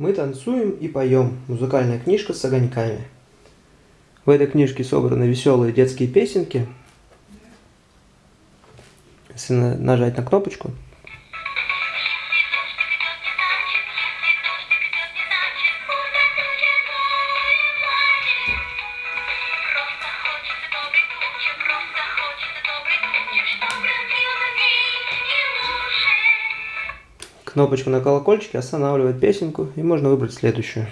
Мы танцуем и поем. Музыкальная книжка с огоньками. В этой книжке собраны веселые детские песенки. Если нажать на кнопочку, Кнопочка на колокольчике останавливает песенку, и можно выбрать следующую.